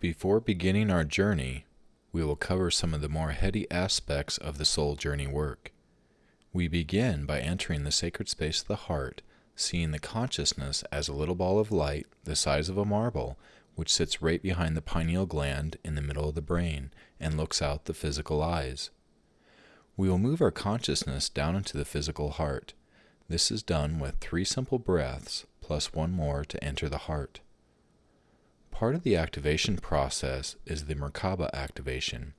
Before beginning our journey, we will cover some of the more heady aspects of the soul journey work. We begin by entering the sacred space of the heart, seeing the consciousness as a little ball of light the size of a marble, which sits right behind the pineal gland in the middle of the brain and looks out the physical eyes. We will move our consciousness down into the physical heart. This is done with three simple breaths plus one more to enter the heart. Part of the activation process is the Merkaba activation.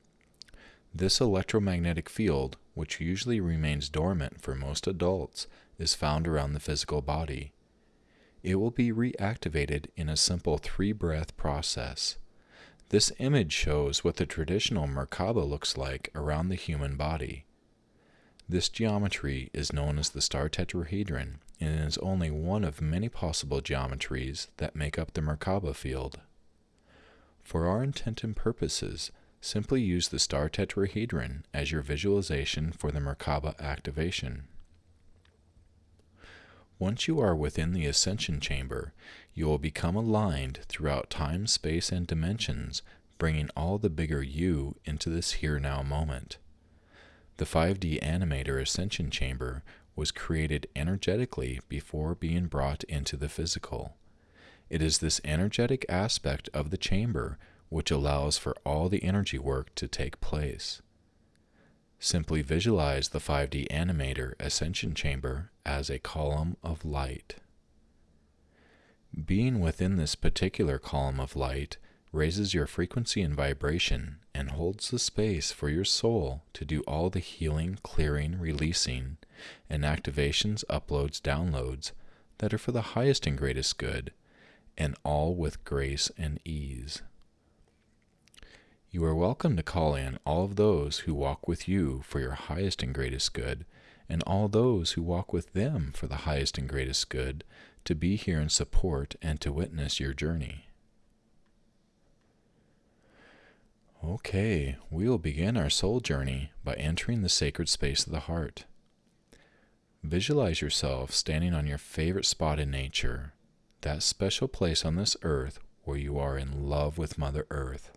This electromagnetic field, which usually remains dormant for most adults, is found around the physical body. It will be reactivated in a simple three breath process. This image shows what the traditional Merkaba looks like around the human body. This geometry is known as the star tetrahedron and is only one of many possible geometries that make up the Merkaba field. For our intent and purposes, simply use the star tetrahedron as your visualization for the Merkaba activation. Once you are within the ascension chamber, you will become aligned throughout time, space, and dimensions, bringing all the bigger you into this here now moment. The 5D Animator Ascension Chamber was created energetically before being brought into the physical. It is this energetic aspect of the chamber which allows for all the energy work to take place. Simply visualize the 5D Animator Ascension Chamber as a column of light. Being within this particular column of light raises your frequency and vibration and holds the space for your soul to do all the healing, clearing, releasing, and activations, uploads, downloads that are for the highest and greatest good, and all with grace and ease. You are welcome to call in all of those who walk with you for your highest and greatest good, and all those who walk with them for the highest and greatest good, to be here in support and to witness your journey. Okay, we will begin our soul journey by entering the sacred space of the heart. Visualize yourself standing on your favorite spot in nature, that special place on this earth where you are in love with Mother Earth.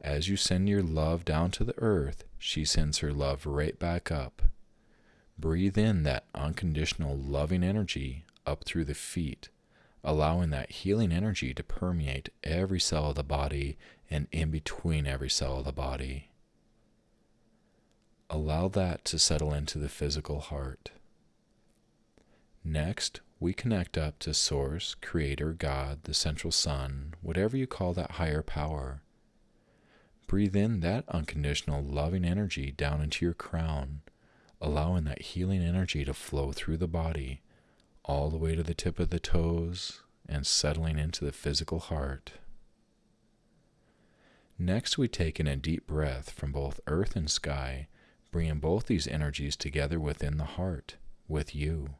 As you send your love down to the earth, she sends her love right back up. Breathe in that unconditional loving energy up through the feet, allowing that healing energy to permeate every cell of the body and in between every cell of the body. Allow that to settle into the physical heart. Next, we connect up to Source, Creator, God, the Central Sun, whatever you call that higher power. Breathe in that unconditional loving energy down into your crown, allowing that healing energy to flow through the body, all the way to the tip of the toes, and settling into the physical heart. Next, we take in a deep breath from both earth and sky, bringing both these energies together within the heart, with you,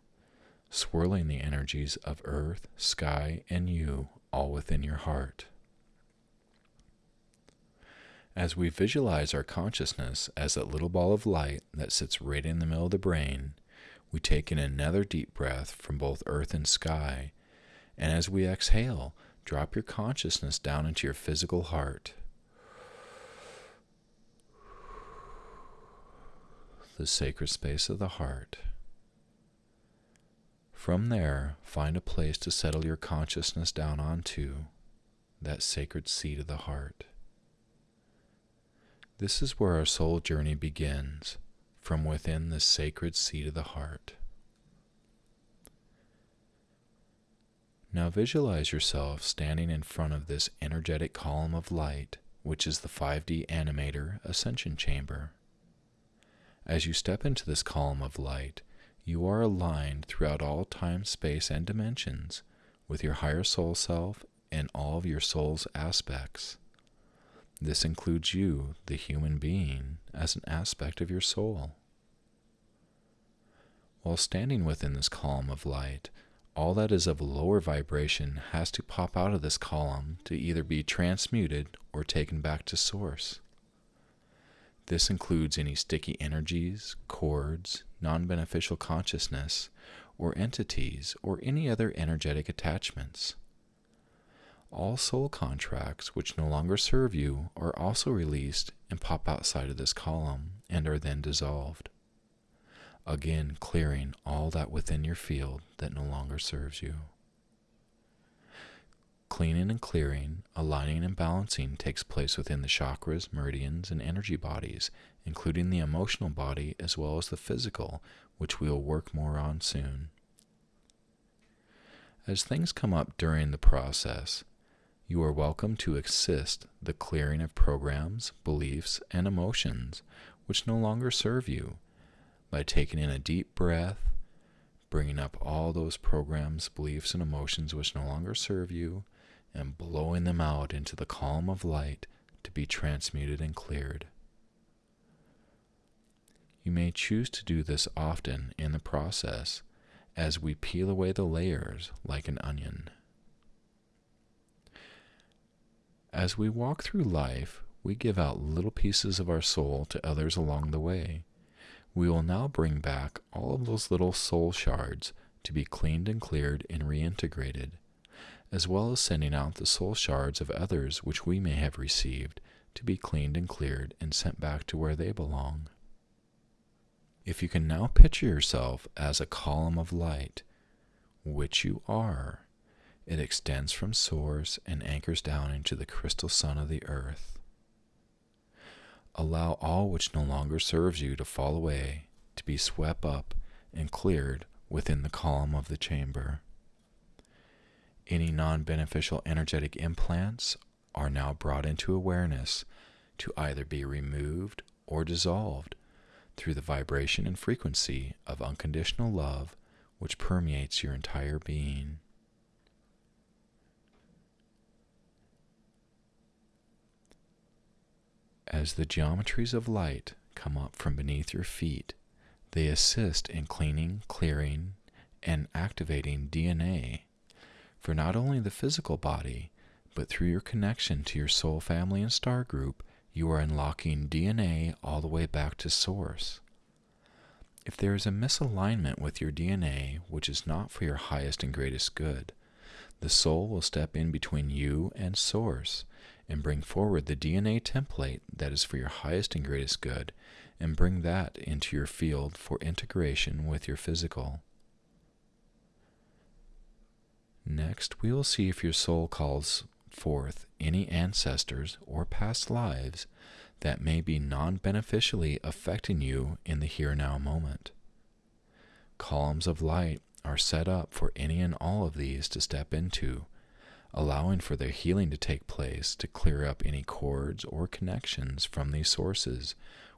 swirling the energies of earth, sky, and you all within your heart. As we visualize our consciousness as that little ball of light that sits right in the middle of the brain, we take in another deep breath from both earth and sky, and as we exhale, drop your consciousness down into your physical heart. the sacred space of the heart. From there, find a place to settle your consciousness down onto, that sacred seat of the heart. This is where our soul journey begins, from within the sacred seat of the heart. Now visualize yourself standing in front of this energetic column of light, which is the 5D Animator Ascension Chamber. As you step into this column of light, you are aligned throughout all time, space, and dimensions with your higher soul self and all of your soul's aspects. This includes you, the human being, as an aspect of your soul. While standing within this column of light, all that is of lower vibration has to pop out of this column to either be transmuted or taken back to source. This includes any sticky energies, cords, non beneficial consciousness, or entities, or any other energetic attachments. All soul contracts which no longer serve you are also released and pop outside of this column and are then dissolved. Again, clearing all that within your field that no longer serves you. Cleaning and clearing, aligning and balancing takes place within the chakras, meridians, and energy bodies, including the emotional body as well as the physical, which we'll work more on soon. As things come up during the process, you are welcome to assist the clearing of programs, beliefs, and emotions which no longer serve you by taking in a deep breath, bringing up all those programs, beliefs, and emotions which no longer serve you, and blowing them out into the column of light to be transmuted and cleared. You may choose to do this often in the process as we peel away the layers like an onion. As we walk through life, we give out little pieces of our soul to others along the way. We will now bring back all of those little soul shards to be cleaned and cleared and reintegrated as well as sending out the soul shards of others which we may have received to be cleaned and cleared and sent back to where they belong. If you can now picture yourself as a column of light, which you are, it extends from source and anchors down into the crystal sun of the earth. Allow all which no longer serves you to fall away, to be swept up and cleared within the column of the chamber. Any non beneficial energetic implants are now brought into awareness to either be removed or dissolved through the vibration and frequency of unconditional love which permeates your entire being. As the geometries of light come up from beneath your feet, they assist in cleaning, clearing, and activating DNA for not only the physical body, but through your connection to your soul family and star group, you are unlocking DNA all the way back to source. If there is a misalignment with your DNA, which is not for your highest and greatest good, the soul will step in between you and source and bring forward the DNA template that is for your highest and greatest good and bring that into your field for integration with your physical. Next, we will see if your soul calls forth any ancestors or past lives that may be non beneficially affecting you in the here now moment. Columns of light are set up for any and all of these to step into, allowing for their healing to take place to clear up any cords or connections from these sources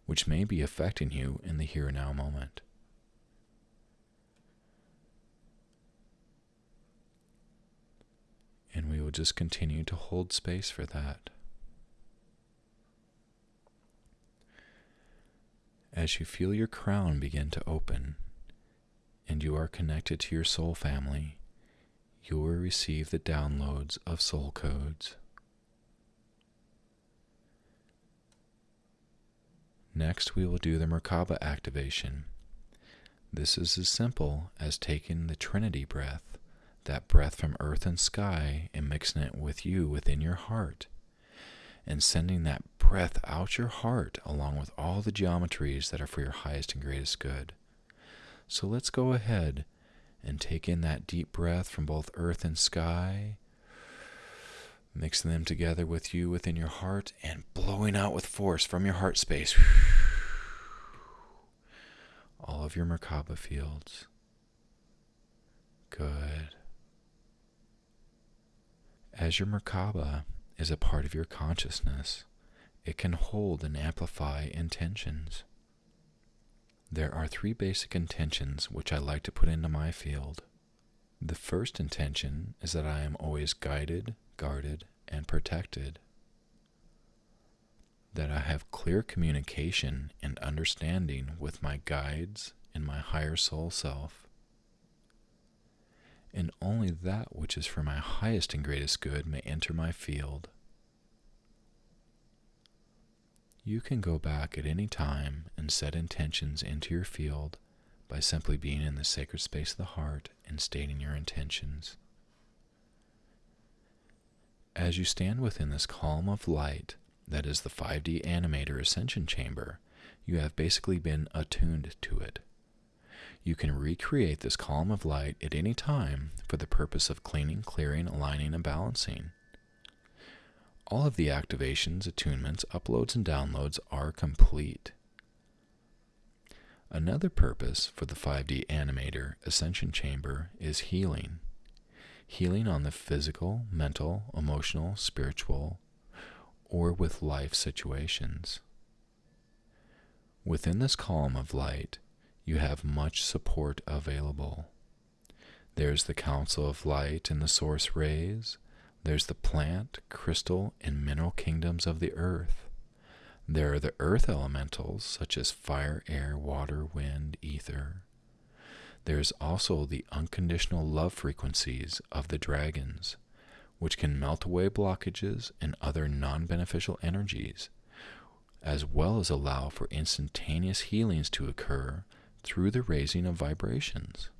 which may be affecting you in the here now moment. And we will just continue to hold space for that. As you feel your crown begin to open and you are connected to your soul family, you will receive the downloads of soul codes. Next, we will do the Merkaba activation. This is as simple as taking the Trinity breath that breath from earth and sky and mixing it with you within your heart and sending that breath out your heart along with all the geometries that are for your highest and greatest good. So let's go ahead and take in that deep breath from both earth and sky, mixing them together with you within your heart and blowing out with force from your heart space all of your Merkaba fields. Good. As your Merkaba is a part of your consciousness, it can hold and amplify intentions. There are three basic intentions which I like to put into my field. The first intention is that I am always guided, guarded, and protected. That I have clear communication and understanding with my guides and my higher soul self and only that which is for my highest and greatest good may enter my field. You can go back at any time and set intentions into your field by simply being in the sacred space of the heart and stating your intentions. As you stand within this column of light that is the 5D Animator Ascension Chamber, you have basically been attuned to it. You can recreate this column of light at any time for the purpose of cleaning, clearing, aligning, and balancing. All of the activations, attunements, uploads, and downloads are complete. Another purpose for the 5D Animator Ascension Chamber is healing. Healing on the physical, mental, emotional, spiritual, or with life situations. Within this column of light, you have much support available. There's the Council of Light and the Source Rays. There's the plant, crystal, and mineral kingdoms of the earth. There are the earth elementals such as fire, air, water, wind, ether. There's also the unconditional love frequencies of the dragons, which can melt away blockages and other non beneficial energies, as well as allow for instantaneous healings to occur through the raising of vibrations.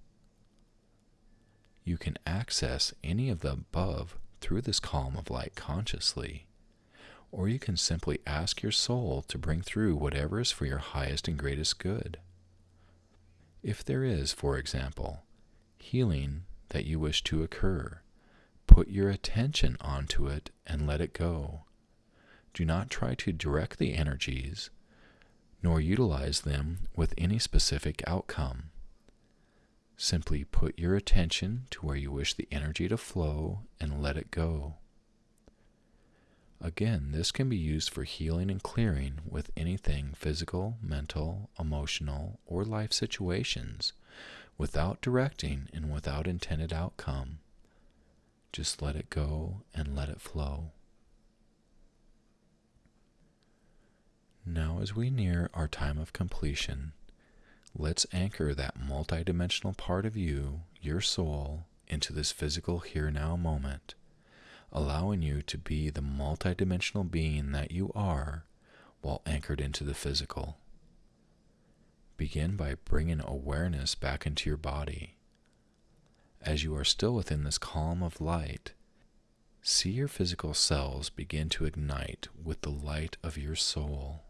You can access any of the above through this column of light consciously, or you can simply ask your soul to bring through whatever is for your highest and greatest good. If there is, for example, healing that you wish to occur, put your attention onto it and let it go. Do not try to direct the energies, nor utilize them with any specific outcome. Simply put your attention to where you wish the energy to flow and let it go. Again, this can be used for healing and clearing with anything physical, mental, emotional, or life situations without directing and without intended outcome. Just let it go and let it flow. Now, as we near our time of completion, let's anchor that multidimensional part of you, your soul, into this physical here now moment allowing you to be the multidimensional being that you are while anchored into the physical. Begin by bringing awareness back into your body. As you are still within this calm of light, see your physical cells begin to ignite with the light of your soul.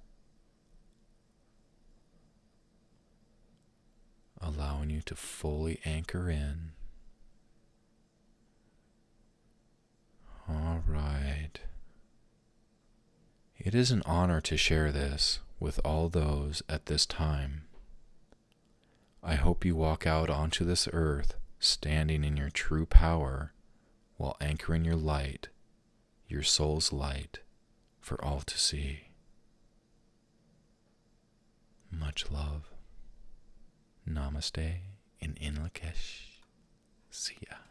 Allowing you to fully anchor in All right. It is an honor to share this with all those at this time. I hope you walk out onto this earth standing in your true power while anchoring your light, your soul's light, for all to see. Much love. Namaste in Inlakesh. See ya.